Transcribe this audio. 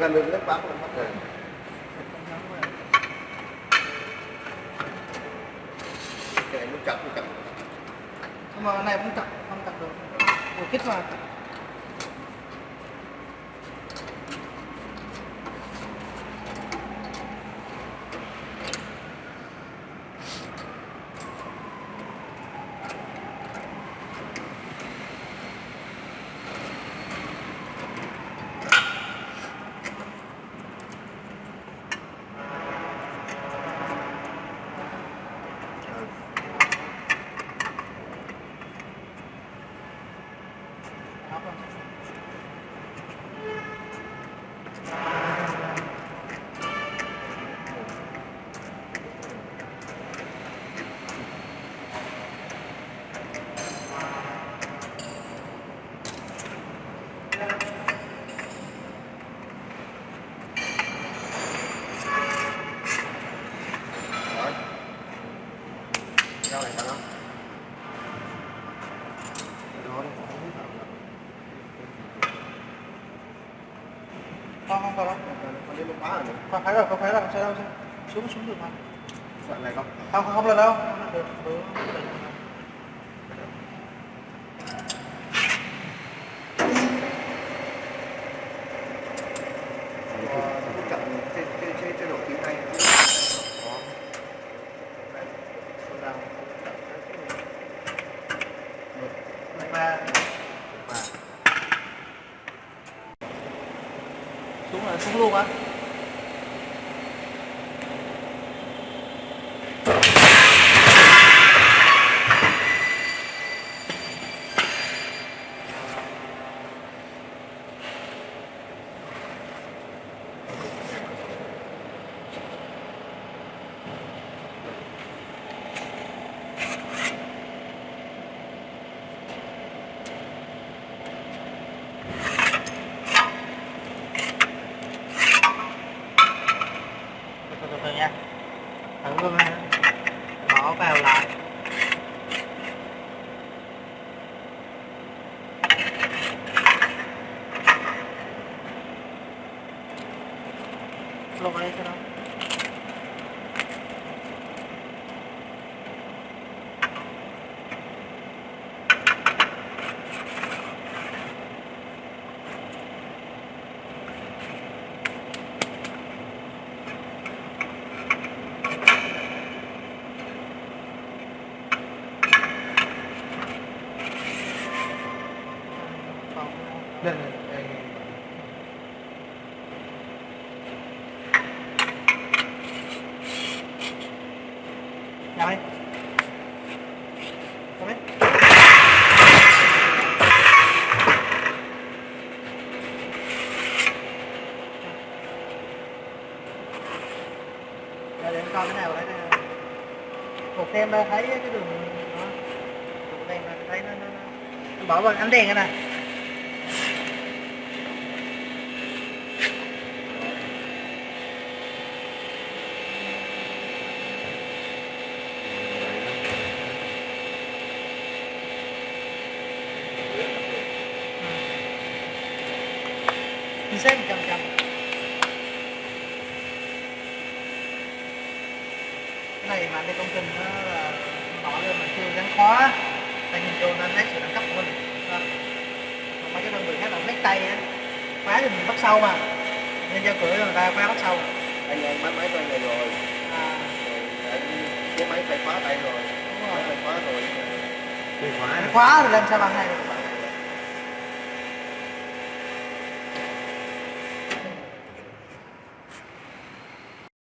gần được nước bám mất rồi cái này muốn chặt thì chặt mà cái này cũng chặt không chặt được vừa kích mà Đó rồi. rồi rau này sao không không không có đâu còn lên lúc bá rồi không phải rồi không phải rồi không sao đâu sao xuống xuống được mà sợ này không không không không lên đâu không lên được được 我也不录啊 từ từ từ nha. Thử luôn ha ờ, bỏ vào lại. Luôn ở đây cho nó đây. Này đây Nhà Để để coi cái nào đấy Một xem thấy cái đường đó. Một đèn là thấy nó, nó, nó. Bỏ vào ánh đèn cái này xác một trăm trăm cái này mà cái công trình nó là nói lên mình chưa gắn khóa tại nhìn vô nên thấy sự đẳng cấp của mình. Đó. Còn mấy cái đơn vị khác là mấy tay á. Khóa thì mình bắt sau mà. Nên giao cửa người ta khóa bắt sau. Anh anh máy máy tay này rồi. À, cái máy phải khóa tay rồi. Đúng máy rồi phải khóa rồi. Khóa. Khóa rồi lên sao bằng này phải